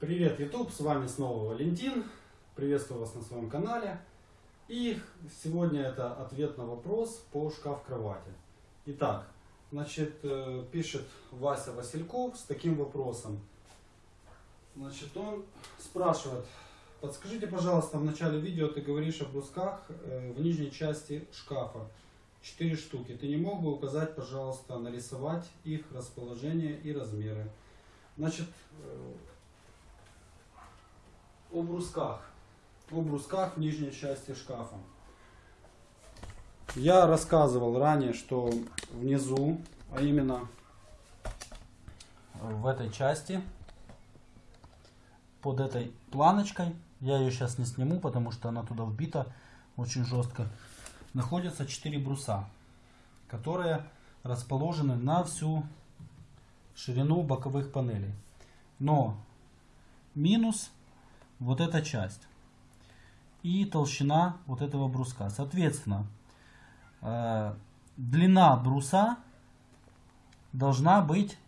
Привет, YouTube, с вами снова Валентин. Приветствую вас на своем канале. И сегодня это ответ на вопрос по шкаф-кровати. Итак, значит, э, пишет Вася Васильков с таким вопросом. Значит, он спрашивает, подскажите, пожалуйста, в начале видео ты говоришь о брусках э, в нижней части шкафа. Четыре штуки. Ты не мог бы указать, пожалуйста, нарисовать их расположение и размеры? Значит, э, о брусках. О брусках в нижней части шкафа. Я рассказывал ранее, что внизу, а именно в этой части, под этой планочкой, я ее сейчас не сниму, потому что она туда вбита очень жестко, находятся 4 бруса, которые расположены на всю ширину боковых панелей. Но минус вот эта часть и толщина вот этого бруска. Соответственно, э, длина бруса должна быть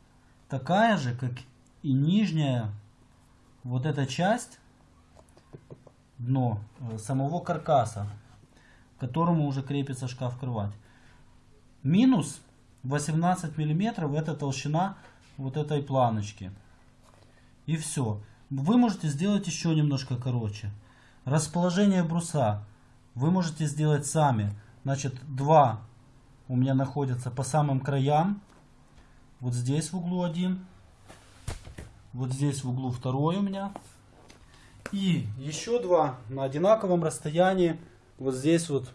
такая же, как и нижняя вот эта часть, дно э, самого каркаса, к которому уже крепится шкаф-кровать. Минус 18 миллиметров это толщина вот этой планочки. И все. Вы можете сделать еще немножко короче. Расположение бруса вы можете сделать сами. Значит, два у меня находятся по самым краям. Вот здесь в углу один. Вот здесь в углу второй у меня. И еще два на одинаковом расстоянии. Вот здесь вот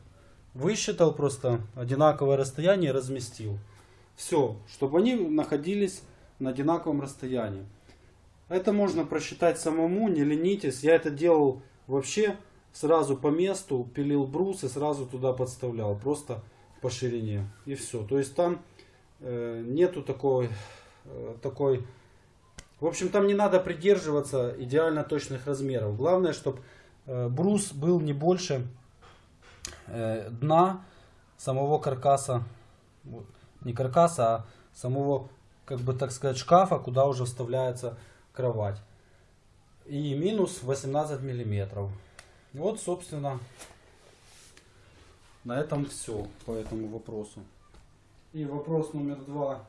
высчитал просто одинаковое расстояние разместил. Все, чтобы они находились на одинаковом расстоянии. Это можно просчитать самому, не ленитесь. Я это делал вообще сразу по месту, пилил брус и сразу туда подставлял. Просто по ширине. И все. То есть там э, нету такой, э, такой... В общем, там не надо придерживаться идеально точных размеров. Главное, чтобы э, брус был не больше э, дна самого каркаса. Не каркаса, а самого, как бы так сказать, шкафа, куда уже вставляется кровать. И минус 18 миллиметров. Вот, собственно, на этом все по этому вопросу. И вопрос номер два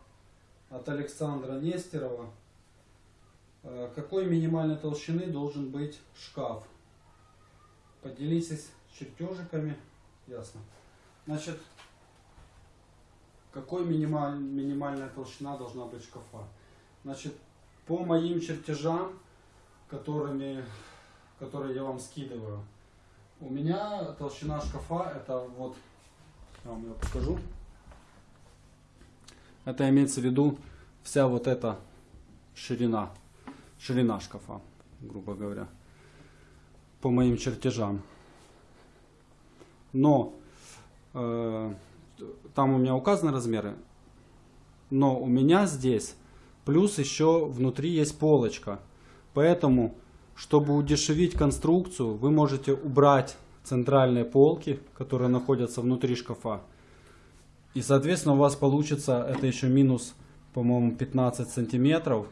от Александра Нестерова. Э, какой минимальной толщины должен быть шкаф? Поделитесь чертежиками. Ясно. Значит, какой минималь, минимальная толщина должна быть шкафа? Значит, по моим чертежам, которыми, которые я вам скидываю, у меня толщина шкафа это вот, я вам ее покажу. Это имеется в виду вся вот эта ширина, ширина шкафа, грубо говоря, по моим чертежам. Но э, там у меня указаны размеры, но у меня здесь Плюс еще внутри есть полочка. Поэтому, чтобы удешевить конструкцию, вы можете убрать центральные полки, которые находятся внутри шкафа. И, соответственно, у вас получится, это еще минус, по-моему, 15 сантиметров.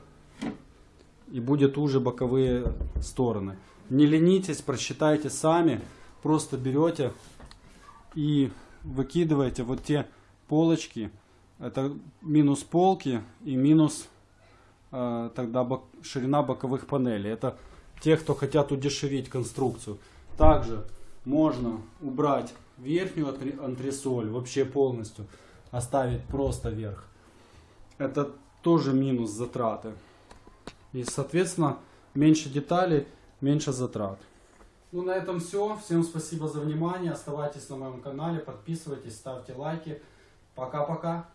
И будет уже боковые стороны. Не ленитесь, просчитайте сами. Просто берете и выкидываете вот те полочки. Это минус полки и минус тогда бок, ширина боковых панелей. Это те, кто хотят удешевить конструкцию. Также можно убрать верхнюю антресоль вообще полностью, оставить просто верх. Это тоже минус затраты. И соответственно меньше деталей, меньше затрат. Ну на этом все. Всем спасибо за внимание. Оставайтесь на моем канале, подписывайтесь, ставьте лайки. Пока-пока.